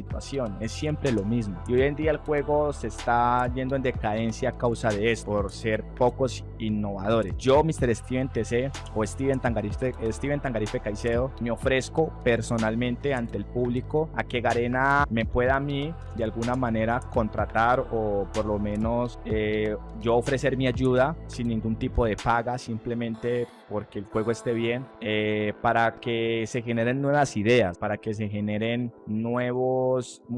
situación, es siempre lo mismo. Y hoy en día el juego se está yendo en decadencia a causa de esto, por ser pocos innovadores. Yo, Mr. Steven TC o Steven Tangarife, Steven Tangarife Caicedo, me ofrezco personalmente ante el público a que Garena me pueda a mí de alguna manera contratar o por lo menos eh, yo ofrecer mi ayuda sin ningún tipo de paga, simplemente porque el juego esté bien, eh, para que se generen nuevas ideas, para que se generen nuevos was